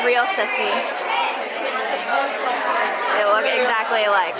Hannah's real sissy. They look exactly alike.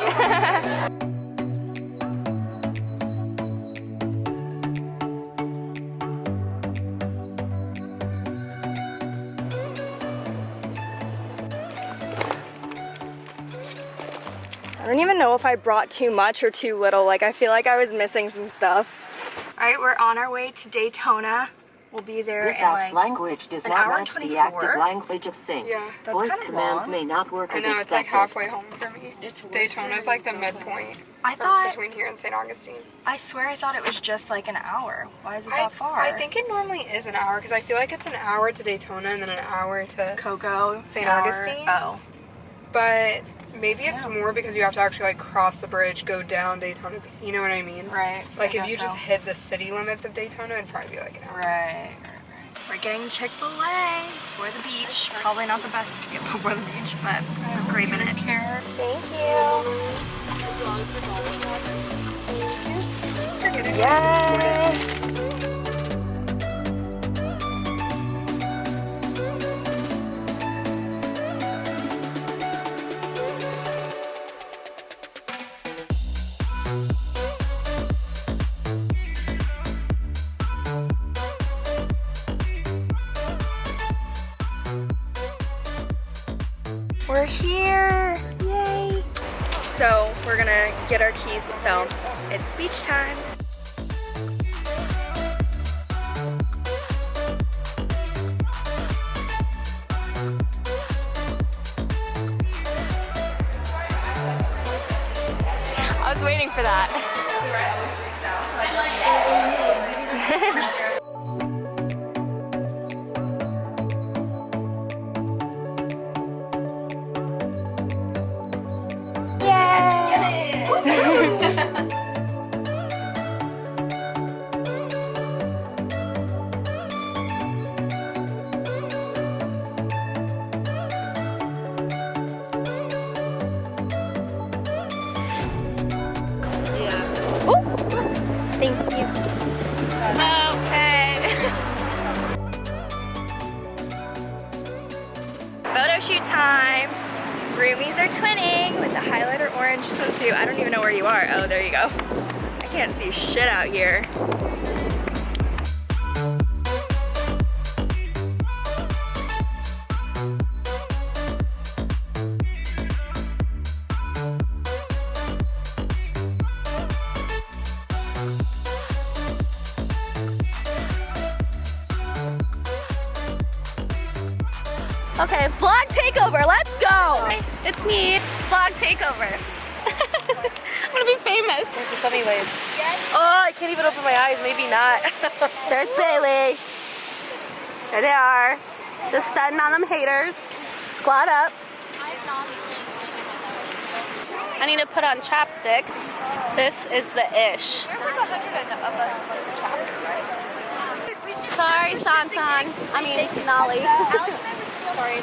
I don't even know if I brought too much or too little. Like, I feel like I was missing some stuff. All right, we're on our way to Daytona. We'll be there This in app's like language does an not hour and match the active language of sync. Yeah. That's Voice kinda commands long. may not work I as know, it's like halfway home for me. It's Daytona's like the midpoint I thought, between here and St. Augustine. I swear I thought it was just like an hour. Why is it I, that far? I think it normally is an hour because I feel like it's an hour to Daytona and then an hour to. Cocoa. St. hour- Augustine? Oh. But maybe it's Yeah. more because you have to actually like cross the bridge, go down Daytona. You know what I mean? Right. Like I if you guess just hit the city limits of Daytona, it'd probably be like an hour. Right. We're getting Chick-fil-A for the beach. Probably not the best to get before the beach, but it's a great minute. Care. Thank you. Yes. We're here! Yay! So we're gonna get our keys so it's beach time. I was waiting for that. Roomies are twinning with the highlighter orange swimsuit. I don't even know where you are. Oh, there you go. I can't see shit out here. Vlog takeover. I'm gonna be famous. Just let me wave. Oh, I can't even open my eyes. Maybe not. There's Bailey. There they are. Just stunting on them haters. Squat up. I need to put on chapstick. This is the ish. Sorry, Sansan. I mean, Nolly.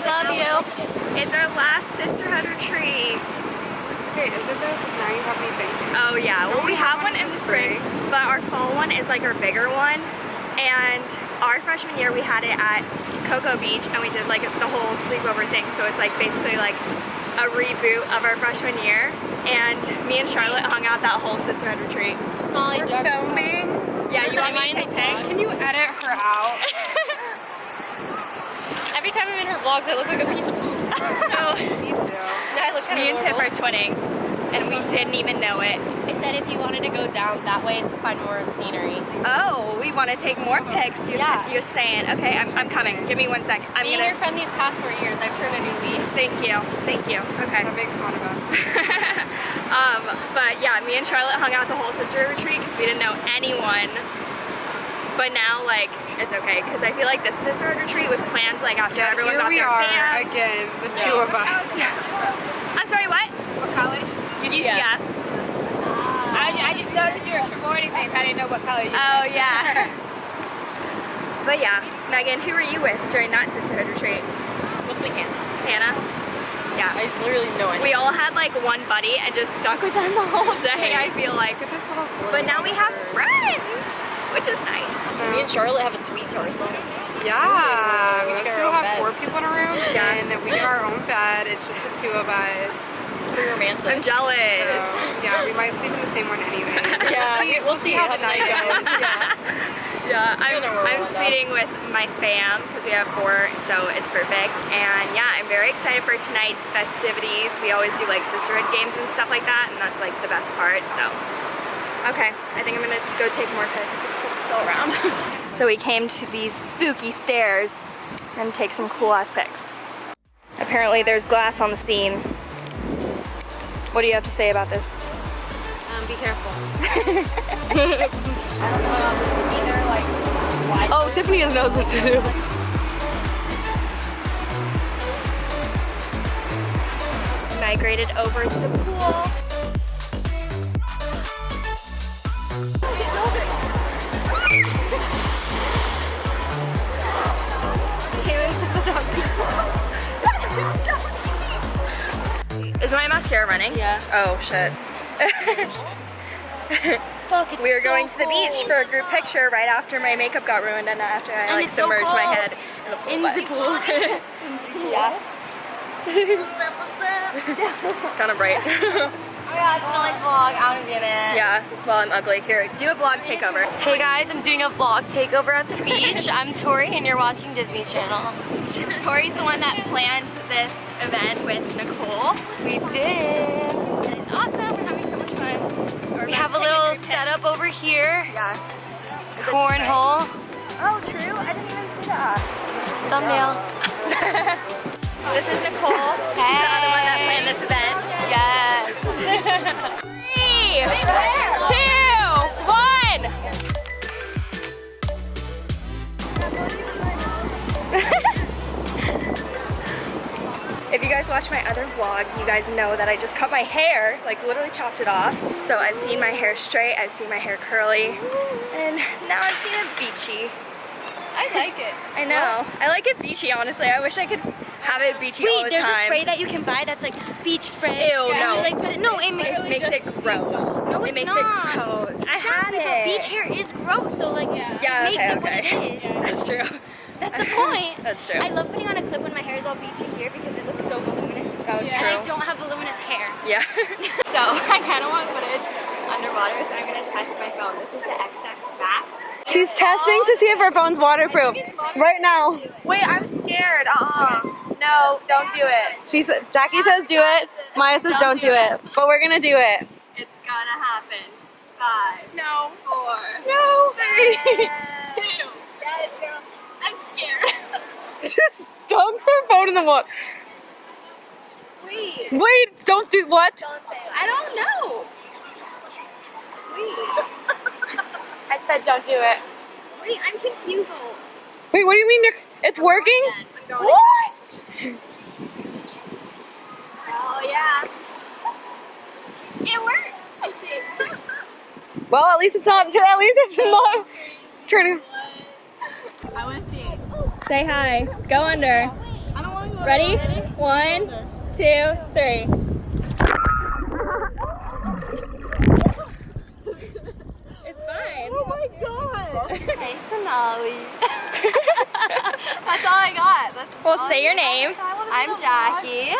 Love you. It's our last sisterhood retreat. Wait, is it though? 'Cause now you have me thinking. Oh yeah, well we have one in the spring, but our fall one is like our bigger one. And our freshman year we had it at Cocoa Beach and we did like the whole sleepover thing. So it's like basically like a reboot of our freshman year. And me and Charlotte hung out that whole sisterhood retreat. We're filming. Yeah, you want me to take pics? Can you edit her out? Every time I'm in her vlogs, I look like a piece of poop. No, Me too. I look me and Tiff are twinning and we didn't even know it. I said if you wanted to go down that way to find more scenery. Oh, we want to take more pics. You're, Yeah. you're saying. Okay, I'm, I'm coming. Give me one sec. I'm Being gonna. your friend these past four years, I've turned a new leaf. Thank you. Thank you. Okay. That makes fun of us. um, but yeah, me and Charlotte hung out the whole sister retreat because we didn't know anyone. But now, like, it's okay because I feel like the sister retreat was planned like after Yeah, everyone here we are pants. again, the two of us. I'm sorry, what? What college? UCF. I, I just noticed your sorority things. I didn't know what color you Oh yeah. but yeah, Megan, who were you with during that sisterhood retreat? Mostly Hannah. Hannah. Yeah. I literally know it. We all had like one buddy and just stuck with them the whole day. I feel like. Look at this little. But now we have friends, which is nice. Me and Charlotte have a sweet to ourselves. Yeah, We most share our own have bed. four people in a room, Yeah. and we get our own bed. It's just the two of us. Pretty romantic. I'm jealous. So, yeah, we might sleep in the same one anyway. Yeah, we'll see, we'll see how the night goes. yeah. Yeah, I'm, Feel the world I'm suiting with my fam because we have four, so it's perfect. And yeah, I'm very excited for tonight's festivities. We always do like sisterhood games and stuff like that, and that's like the best part. So, okay, I think I'm gonna go take more pics. It's still around. so we came to these spooky stairs and take some cool ass pics. Apparently, there's glass on the scene. What do you have to say about this? Um, be careful. Either like Oh, Tiffany knows what to do. migrated over to the pool. Is my mascara running? Yeah. Oh shit. we were going to the beach for a group picture right after my makeup got ruined and after I And like it's so submerged my head in the pool. In the pool. yeah. It's kind of bright. It's Nolly's vlog. I want to be in it. yeah. Well, I'm ugly. Here, do a vlog takeover. Hey guys, I'm doing a vlog takeover at the beach. I'm Tori and you're watching Disney Channel. Tori's the one that planned this event with Nicole. We did. And it's awesome. We're having so much fun. We're We have a little setup over here. Yeah. Cornhole. Oh, true. I didn't even see that. Thumbnail. This is Nicole. She's Three, two, one. If you guys watch my other vlog, you guys know that I just cut my hair, like literally chopped it off. So I've seen my hair straight, I've seen my hair curly, and now I've seen it beachy. I like it. I know. I like it beachy, honestly. I wish I could have it beachy all the Wait, there's a spray that you can buy that's like beach spray. Ew, Yeah, no. Like, it, no, it, It makes it gross. No, it it's makes not. it gross. I had Exactly, it. Beach hair is gross, so like Yeah, it makes okay, it what okay. it is. That's true. That's the point. That's true. I love putting on a clip when my hair is all beachy here because it looks so voluminous. Oh, And true. I don't have voluminous hair. Yeah. so I kind of want footage underwater, so I'm gonna test my phone. This is the XS Max. She's testing to see if her phone's waterproof right now. Wait, I'm scared. Uh-uh. No, don't do it. She's Jackie says do it. Maya says don't do it, but we're gonna do it. It's gonna happen. Five. No. Four. No. Three. Two. I'm scared. Just dunks her phone in the water. Wait. Wait, don't do what? I don't know. Wait. I said don't do it. Wait, I'm confused. Wait, what do you mean? you're- It's working? I'm going What? Oh yeah. It worked. Well, at least it's not. At least it's not turning. I want to see. Say hi. Go under. I don't want to go. Ready? One, two, three. It's fine. Oh my god. Hey, Sonali. That's all I got. That's Well, say I your got. name. I'm Jackie.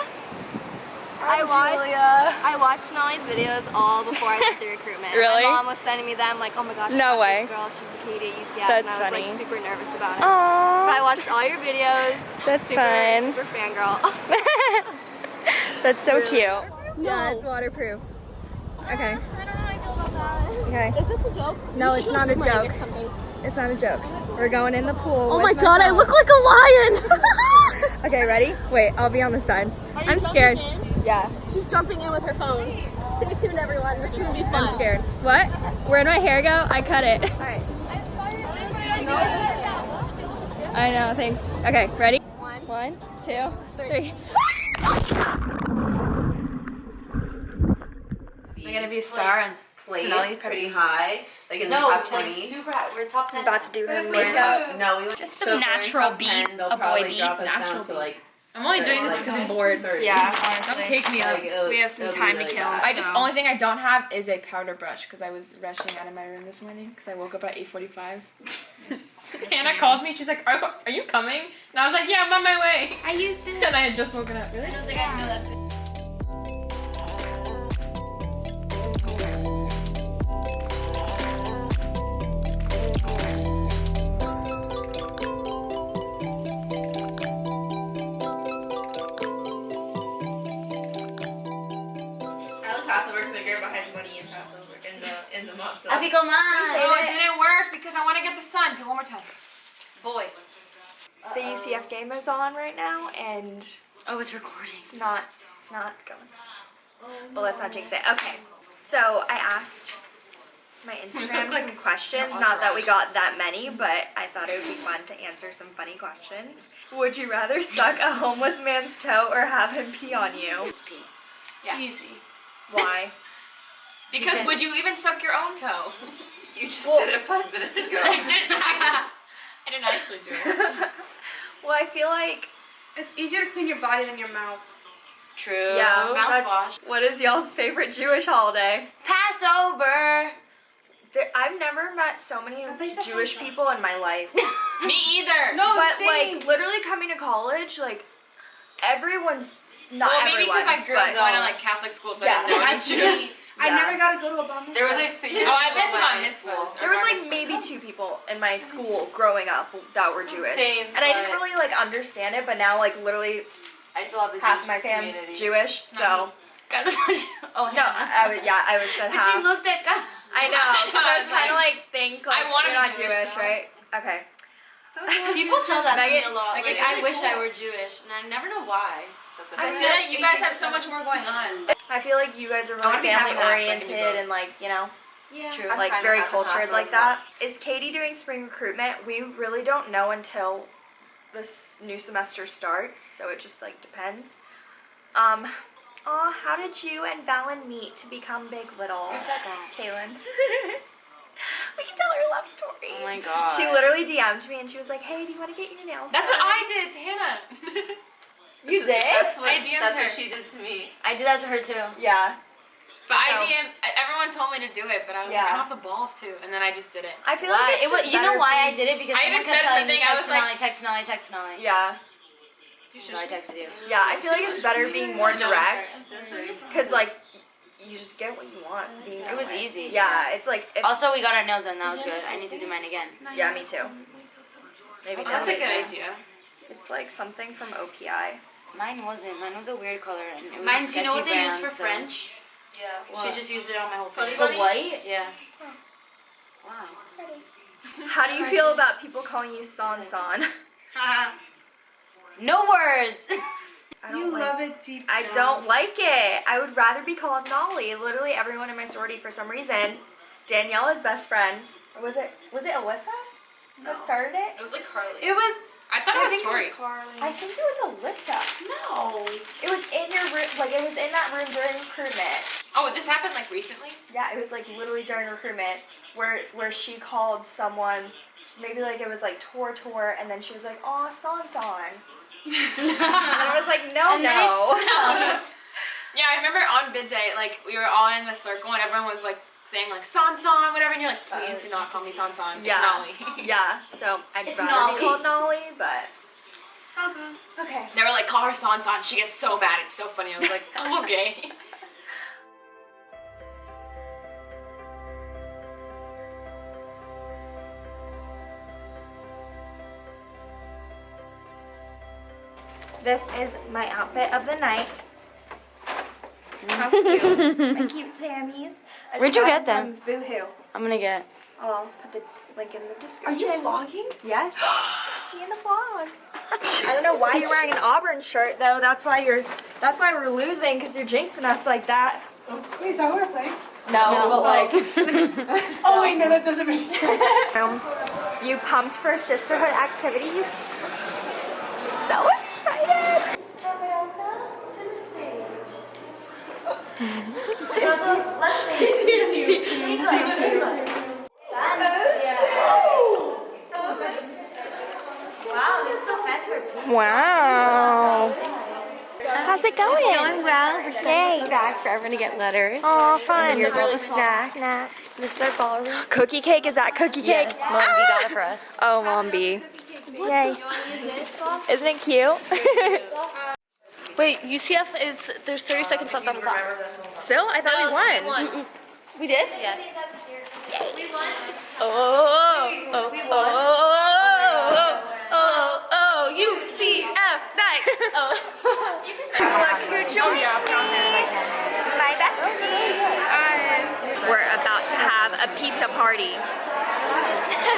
I watched I watched Sonali's videos all before I did the recruitment. Really? My mom was sending me them like, oh my gosh, No way. this girl, she's a KD at UCF, That's and I was funny. like super nervous about it. But I watched all your videos. That's super, fun. Super fangirl. That's so cute. Yeah, it's waterproof. Okay. I don't know how I feel about that. Okay. Is this a joke? No, it's not a joke. It's not a joke. We're going in the pool. Oh with my god, I look like a lion! Okay, ready? Wait, I'll be on the side. I'm scared. Yeah, She's jumping in with her phone. Stay tuned, everyone. This is gonna be fun. I'm scared. What? Where'd my hair go? I cut it. I know, thanks. Okay, ready? One, One two, three. We're gonna be a star and place Sonali's pretty high, like in the No, top like 20. super high. We're top 10. About to do her makeup. top- no, we went Just so some if natural top beat, 10, a boy probably beat, natural down to beat. like. I'm only doing this because I'm bored. 30. Yeah, Don't honestly. take me Like, up. it'll- We have some it'll be time to kill. bad. I just So- only thing I don't have is a powder brush because I was rushing out of my room this morning because I woke up at 8:45. Hannah calls me. She's like, are, are you coming? And I was like, yeah, I'm on my way. I used it. And I had just woken up. Really? I in the matzah. Happy go Oh, it didn't work because I want to get the sun. Do it one more time. boy. The UCF game is on right now, and Oh, it's recording. it's not, it's not going. But let's not jinx it. Okay, so I asked my Instagram some questions. Not that we got that many, but I thought it would be fun to answer some funny questions. Would you rather suck a homeless man's toe or have him pee on you? Pee. Yeah. Easy. Why? Because would you even suck your own toe? You just did it five minutes ago. I didn't. I, I didn't actually do it. Well, I feel like It's easier to clean your body than your mouth. True. yeah. mouthwash. What is y'all's favorite Jewish holiday? Passover. There, I've never met so many thought you said Jewish people in my life. Me either. No, but same. like literally coming to college, like everyone's not Well, maybe everyone. because I grew up going to like Catholic school, so Yeah. I didn't know any That's Jews. Me. I never got to go to a oh, bar mitzvah. There was like three. Oh, I went to my my high school. mitzvahs. There was like maybe two people in my school growing up that were Jewish. Same, And I didn't really like understand it, but now like literally I still have the half Jewish my family's community. Jewish, mm-hmm. so God was oh no, I, I would yeah, I would say But she half. looked at God. I know, I know, I I was was trying to like, like think like I wanna you're not be Jewish, Jewish, right? Okay. People tell that to me a lot. Like, I really wish I were Jewish, and I never know why. I feel like you guys have so much more going on. I feel like you guys are really family that, so I can do oriented both. and like, you know, Yeah. True. like very trying to have a cultured like of that. Is KD doing spring recruitment? We really don't know until this new semester starts, so it just like depends. Um, aw, how did you and Valen meet to become Big Little? Who said that? Kaylin. we can tell her a love story. Oh my god. She literally DM'd me and she was like, "Hey, do you want to get your nails?" That's what? I did to Hannah. You did. That's what, I DM'd that's her. what she did to me. I did that to her too. Yeah, But So- I DM. Everyone told me to do it, but I was like, I don't have the balls to, and then I just did it. I feel Why? like it's It was, you know better why I did it? Because I someone even kept said the telling me thing, I text was like- Nolly, text Nolly, text Nolly. Yeah, So I texted you. yeah. I feel like it's better being more direct. I'm so sorry. Cause like you just get what you want. Being It was way. easy. Yeah, it's like if, Also, we got our nails done. That was good. I need to do mine again. yeah, me too. Maybe Oh, That's a good time. idea. It's like something from OPI. Mine wasn't. Mine was a weird color. And it was Mine, do you know what sketchy they use for so- French? Yeah. She just used it on my whole face. The white? Yeah. Wow. How do you feel about people calling you San San? No words. I don't You like, love it deep I down. don't like it. I would rather be called Nolly. Literally everyone in my sorority for some reason. Daniela's best friend. Or was it was it Alyssa that started it? It was like Carly. It was. I thought I it was think Tori. it was Carly. I think it was Alyssa. no. It was in your room like it was in that room during recruitment. Oh, this happened like recently. Yeah, it was like literally during recruitment where where she called someone, maybe like it was like Tor Tor, and then she was like, "Aw, San San," and I was like, "No, And no." Yeah, I remember on bid day, like we were all in the circle and everyone was like saying like San San, whatever, and you're like, oh, please do not call me San San. yeah, It's Nolly. yeah. So I'd It's rather Nolly. be called Nolly, but okay. They were like, call her San San. She gets so bad. It's so funny. I was like, oh, okay. This is my outfit of the night. How cute! my cute Tammys. I Where'd you get them? from Boohoo. I'm gonna get. I'll put the link in the description. Are you vlogging? Yes. Be in the vlog. I don't know why you're wearing an Auburn shirt though. That's why you're. That's why we're losing because you're jinxing us like that. Wait, is that what we're playing? No, No. but like. Oh wait, no, that doesn't make sense. Um, you pumped for sisterhood activities? Wow. Wow. How's it going? Going well. We're sending back for everyone to get letters. Oh, fun. Here's all the snacks. Snacks. Mr. Ballroom. Cookie cake? Is that cookie cake? Yes, Mom B got it for us. Oh, Mom B. Yay. Isn't it cute? Wait, UCF is, there's 30 seconds left on the clock. Still? I thought we won. We did? Yes. Oh oh oh, oh, oh, oh, oh, oh, oh, UCF night. Oh. My besties. We're about to have a pizza party.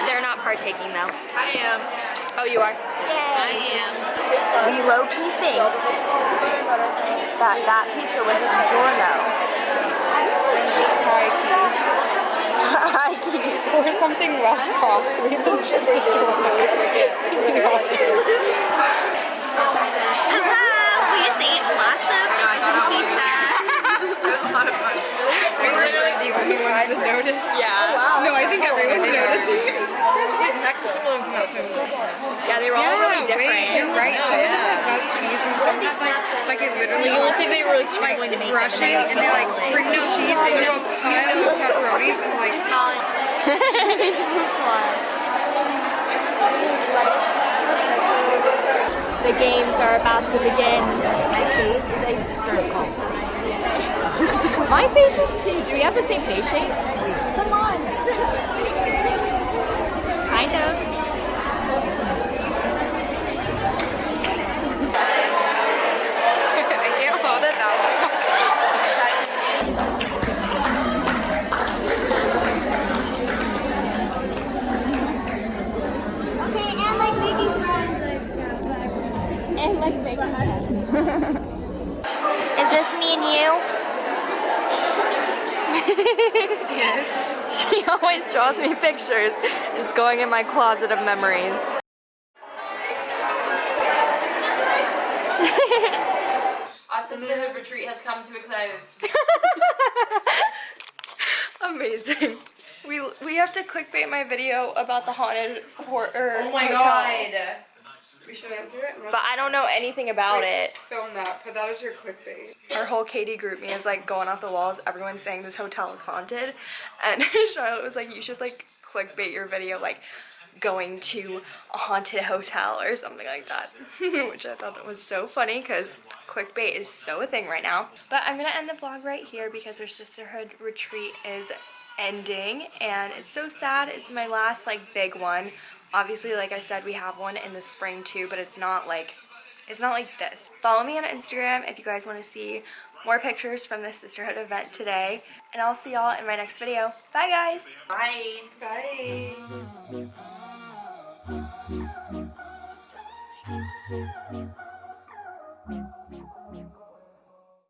They're not partaking though. I am. Oh, you are? I am. We low key think that that pizza was DiGiorno. Hi, Keith. Or something less costly than traditional to be honest. Hello, we just ate lots of frozen pizza. We were the only ones that noticed. Yeah. No, I think everyone noticed. Yeah, they were all really different. wait, you're right. Some of them have less cheese and some have like, like it literally look like they were like like struggling to make them and they like sprinkle cheese into a pile of pepperonis and like The games are about to begin. My face is a circle. My face is too. Do we have the same face shape? Come on. Kind of. I can't hold it that long. Is this me and you? Yes. She always draws me pictures. It's going in my closet of memories. Our sisterhood retreat has come to a close. Amazing. We we have to clickbait my video about the haunted horror. Er, oh my god. We should answer it. But I don't know anything about it. Film that. Put that as your clickbait. Our whole KD group me is like going off the walls. Everyone's saying this hotel is haunted, and Charlotte was like, "You should like clickbait your video like going to a haunted hotel or something like that," which I thought that was so funny because clickbait is so a thing right now. But I'm gonna end the vlog right here because our sisterhood retreat is ending, and it's so sad. It's my last like big one. Obviously, like I said, we have one in the spring too, but it's not like it's not like this. Follow me on Instagram if you guys want to see more pictures from the sisterhood event today. And I'll see y'all in my next video. Bye guys! Bye. Bye.